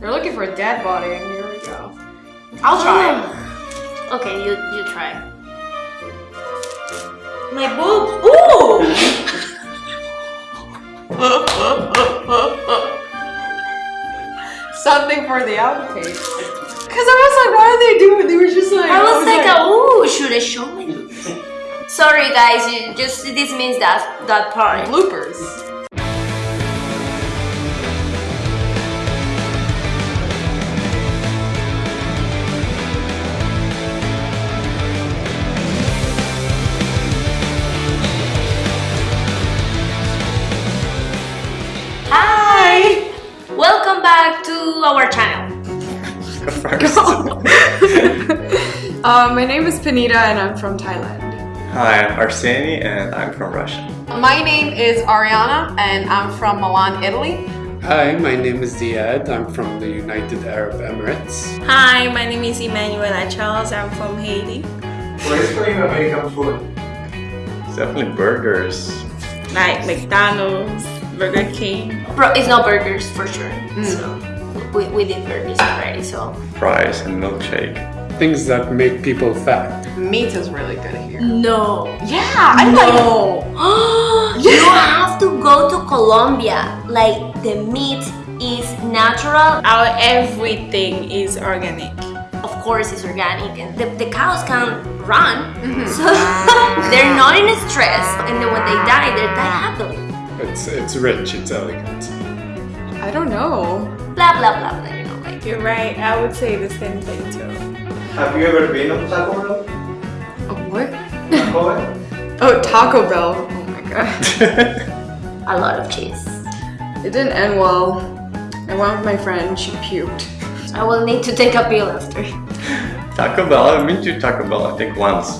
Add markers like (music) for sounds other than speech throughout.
They're looking for a dead body, and here we go. I'll try. (sighs) Okay, you you try. My boobs. Ooh. (laughs) Something for the outtake. Cause I was like, what are they doing? They were just like. I was like, ooh, should I show my? Sorry, guys. You just this means that that part. bloopers. Back to our channel. Um, (laughs) my name is Panita, and I'm from Thailand. Hi, I'm Arseny and I'm from Russia. My name is Ariana, and I'm from Milan, Italy. Hi, my name is Ziad. I'm from the United Arab Emirates. Hi, my name is Emanuela Charles. I'm from Haiti. What is your American food? It's definitely burgers. Like McDonald's, Burger King. Bro, it's not burgers for sure. So we, we did burgers already. So fries and milkshake. Things that make people fat. Meat is really good here. no. Yeah, I like. (gasps) you have to go to Colombia. Like the meat is natural. Our everything is organic. Of course, it's organic, and the, the cows can run, mm-hmm. so (laughs) they're not in a stress. And then when they die, they die happily. It's it's rich. It's elegant. I don't know. Blah blah blah blah. You know, like You're right. I would say the same thing too. Have you ever been on Taco Bell? Oh, what? Taco Bell? (laughs) Oh, Taco Bell. Oh my god. (laughs) a lot of cheese. It didn't end well. I went with my friend. She puked. I will need to take a pill after. Taco Bell, I've been to Taco Bell I think once.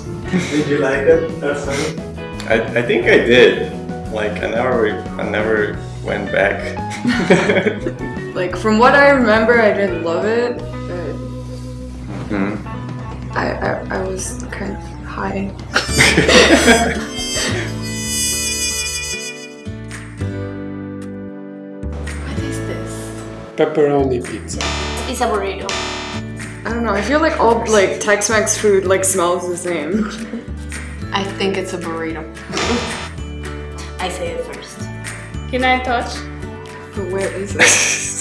Did you like it? Arsene? I, I think I did. Like I never I never went back. (laughs) Like from what I remember, I didn't love it, but Hmm. I I, I was kind of high. What is this? Pepperoni pizza. It's a burrito. I don't know. I feel like all like Tex-Mex food like smells the same. I think it's a burrito. (laughs) I say it first. Can I touch? But where is it? (laughs)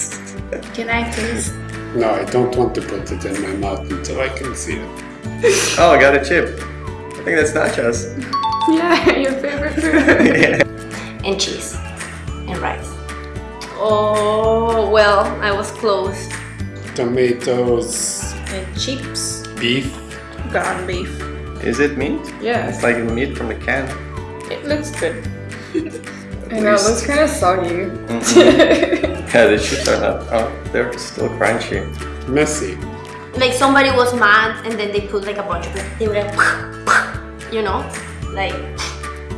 Can I taste? No, I don't want to put it in my mouth until I can see it. (laughs) Oh, I got a chip. I think that's nachos. (laughs) yeah, your favorite (laughs) food. yeah. And cheese. And rice. Oh, well, I was close. Tomatoes, And chips. beef. Ground beef. Is it meat? yeah, It's like meat from a can. It looks good. I know. It looks kind of soggy. Mm-hmm. (laughs) Yeah, the chips are not. Oh, they're still crunchy. Messy. Like somebody was mad and then they put like a bunch of it. They were like, (laughs) you know? Like,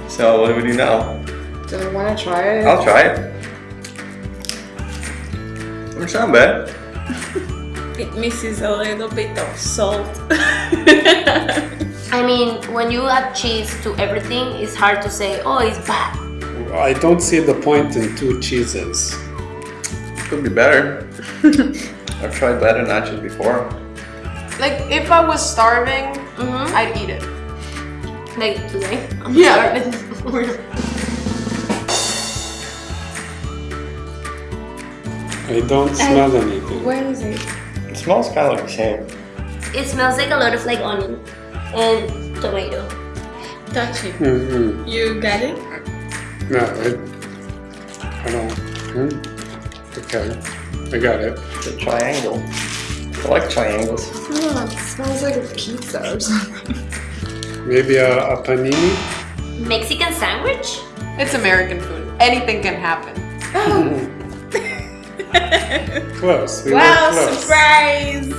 So what do we do now? Do I want to try it? I'll try it. Doesn't sound bad. (laughs) It misses a little bit of salt. I mean, when you add cheese to everything, it's hard to say, oh, it's bad. I don't see the point in two cheeses. Could be better. (laughs) I've tried better nachos before. Like if I was starving, Mm-hmm. I'd eat it. Like today. I'm Yeah. starving. (laughs) I don't smell anything. Where is it? It smells kind of like the same. it smells like a lot of like onion and tomato. Touch it. Mm-hmm. You got it? No, I, I don't. Hmm? Okay, I got it. It's a triangle. I like triangles. Oh, it smells like a pizza or something. Maybe a, a panini. Mexican sandwich? It's American food. Anything can happen. (laughs) Close. We Wow, close. surprise!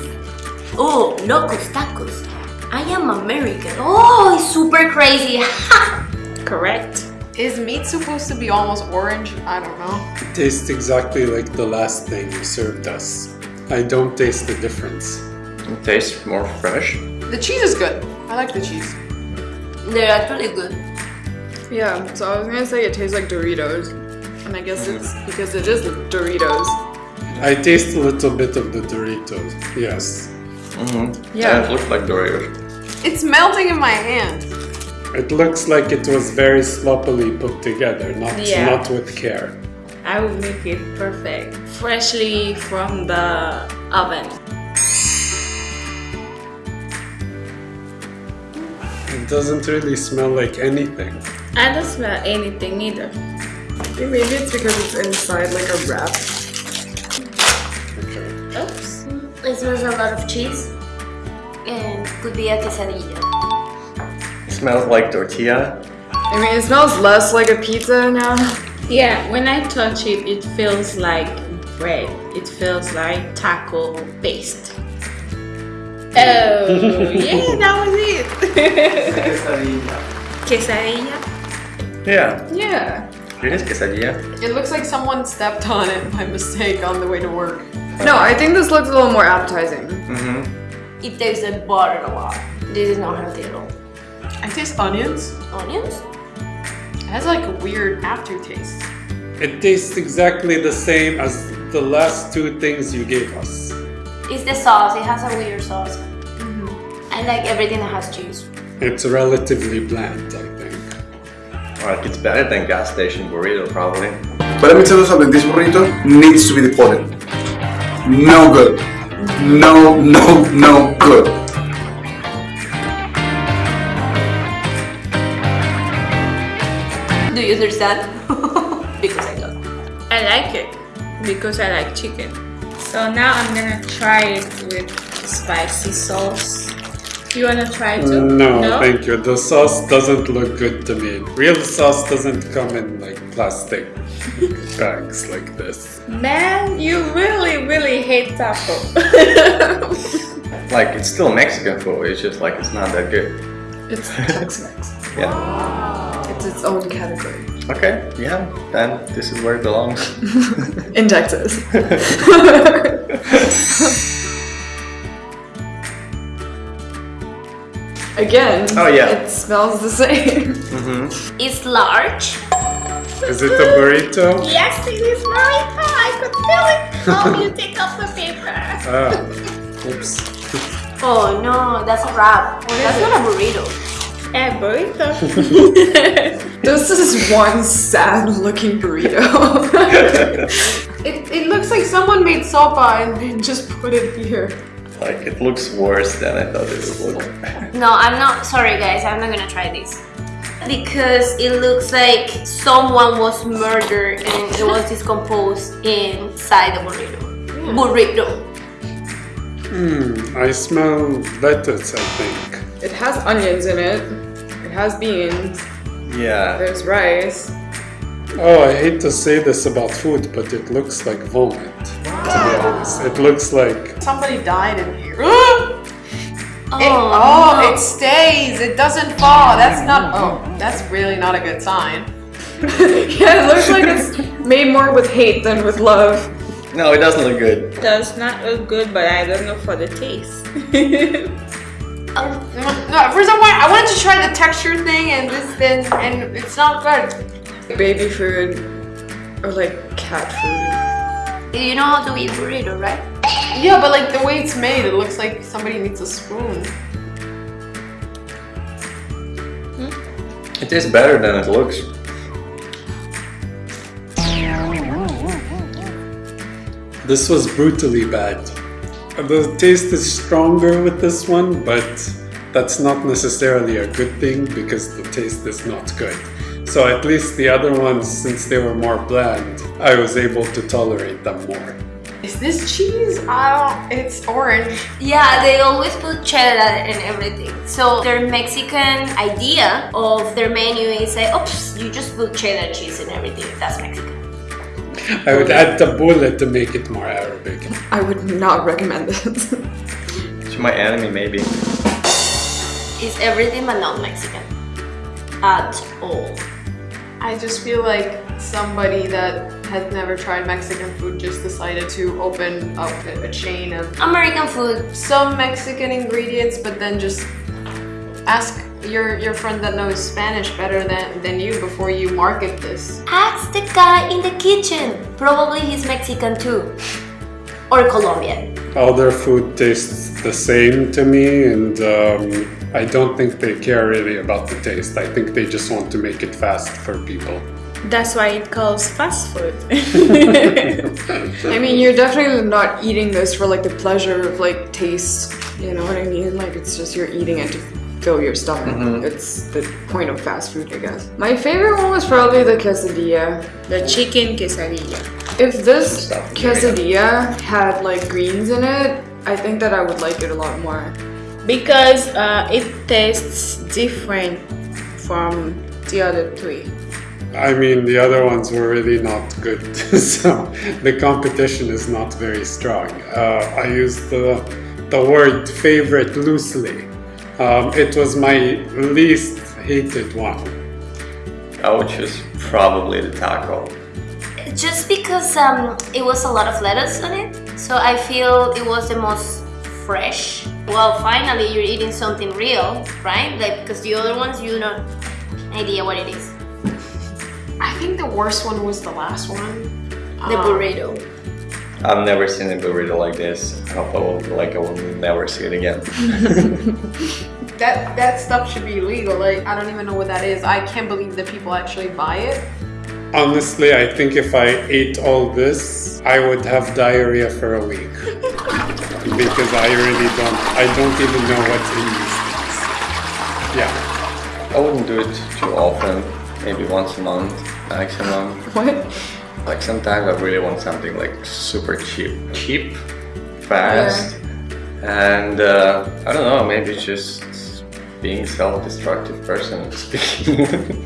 Oh, locos tacos. I am American. Oh, it's super crazy. (laughs) Ha! Correct. Is meat supposed to be almost orange? I don't know. It tastes exactly like the last thing you served us. I don't taste the difference. It tastes more fresh. The cheese is good. I like the cheese. They're actually good. Yeah, so I was gonna say it tastes like Doritos. And I guess it's because it is Doritos. I taste a little bit of the Doritos. Yes. Mm-hmm. Yeah. it looks like Doritos. It's melting in my hand. It looks like it was very sloppily put together, not Yeah. not with care. I will make it perfect. Freshly from the oven. It doesn't really smell like anything. I don't smell anything either. Maybe it's because it's inside like a wrap. Okay. Oops. It smells a lot of cheese and could be a quesadilla. It smells like tortilla. I mean, it smells less like a pizza now. Yeah, when I touch it, it feels like bread. It feels like taco paste. Oh, (laughs) yeah, that was it. Quesadilla. (laughs) Quesadilla. Yeah, Yeah. it is quesadilla. It looks like someone stepped on it by mistake on the way to work. No, I think this looks a little more appetizing. Mm-hmm. It tastes like butter a lot. This is not healthy at all. I taste onions. Onions? It has like a weird aftertaste. It tastes exactly the same as the last two things you gave us. It's the sauce. It has a weird sauce. Mm-hmm. I like everything that has cheese. It's relatively bland, I think. Like it's better than gas station burrito, probably. But let me tell you something, this burrito needs to be deported. No good. No, no, no good. Do you understand? (laughs) because I don't. I like it because I like chicken. So now I'm gonna try it with spicy sauce. You wanna try it too? No, thank you. The sauce doesn't look good to me. Real sauce doesn't come in like plastic (laughs) bags like this. Man, you really, really hate taco. Like it's still Mexican food. It's just like it's not that good. It's (laughs) Tex-Mex. Yeah. It's its own category. Okay. Yeah. Then this is where it belongs. (laughs) In Texas. (laughs) Again, Oh, yeah. it smells the same. mm-hmm. It's large. Is it a burrito? yes, it is burrito. I could feel it. Oh, you take off the paper. Ah, (laughs) oops. Oh no, that's a wrap. that's not a burrito. Eh, (laughs) burrito. This is one sad looking burrito. (laughs) it, it looks like someone made sopa and then just put it here. Like it looks worse than I thought it would look. No, I'm not. Sorry, guys. I'm not gonna try this because it looks like someone was murdered and it was discomposed inside the burrito. Burrito. Hmm, I smell lettuce, I think. It has onions in it. It has beans. Yeah. There's rice. Oh, I hate to say this about food, but it looks like vomit. To be honest, it looks like Somebody died in here. (gasps) oh, Oh, no. it stays. It doesn't fall. That's not. Oh, that's really not a good sign. (laughs) yeah, it looks like it's made more with hate than with love. No, it doesn't look good. Does not look good, but I don't know for the taste. (laughs) Um, no, for some reason I wanted to try the texture thing, and this then, and it's not good. Baby food or like cat food. you know how to eat burrito, right? Yeah, but like the way it's made, it looks like somebody needs a spoon. It tastes better than it looks. this was brutally bad. The taste is stronger with this one, but that's not necessarily a good thing because the taste is not good. So at least the other ones, since they were more bland, I was able to tolerate them more. Is this cheese? I don't. It's orange. Yeah, they always put cheddar and everything. So their Mexican idea of their menu is like, oops, you just put cheddar cheese and everything. That's Mexican. I would add the bullet to make it more Arabic. I would not recommend this. To my enemy, maybe. It's everything but not Mexican. At all. I just feel like somebody that has never tried Mexican food just decided to open up a a chain of American food. some Mexican ingredients, but then just ask your your friend that knows Spanish better than, than you before you market this. Ask the guy in the kitchen. Probably he's Mexican too. or Colombian? All their food tastes the same to me, and um, I don't think they care really about the taste. I think they just want to make it fast for people. That's why it calls fast food. (laughs) (laughs) I mean, you're definitely not eating this for like the pleasure of like taste. You know what I mean? Like it's just you're eating it to fill your stomach. It's the point of fast food, I guess. My favorite one was probably the quesadilla. the chicken quesadilla. If this quesadilla had like greens in it, I think that I would like it a lot more. Because uh, it tastes different from the other three. I mean, the other ones were really not good, (laughs) so the competition is not very strong. Uh, I use the, the word favorite loosely. Um, it was my least hated one. I would choose probably the taco. Just because um, it was a lot of lettuce on it, so I feel it was the most fresh. Well, finally you're eating something real, right? Like because the other ones you don't idea what it is. I think the worst one was the last one. The Um, burrito. I've never seen a burrito like this. I hope I will like I will never see it again. (laughs) That that stuff should be illegal. Like I don't even know what that is. I can't believe that people actually buy it. Honestly, I think if I ate all this, I would have diarrhea for a week. (laughs) because I really don't, I don't even know what's in these things. Yeah. I wouldn't do it too often. Maybe once a month, maximum. What? Like sometimes I really want something like super cheap, cheap, fast, and uh, I don't know. Maybe just being self-destructive person speaking.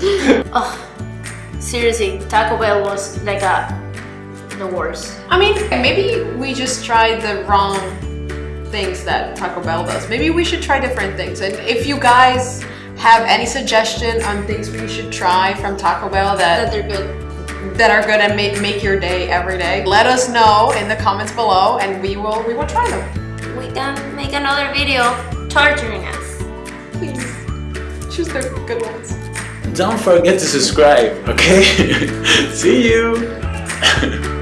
(laughs) Oh, seriously, Taco Bell was like a the worst. I mean, maybe we just tried the wrong things that Taco Bell does. Maybe we should try different things. And if you guys have any suggestion on things we should try from Taco Bell That that they're good. That are gonna make make your day every day, let us know in the comments below, and we will we will try them. We can make another video torturing us. Please choose the good ones. Don't forget to subscribe, okay? (laughs) See you! (laughs)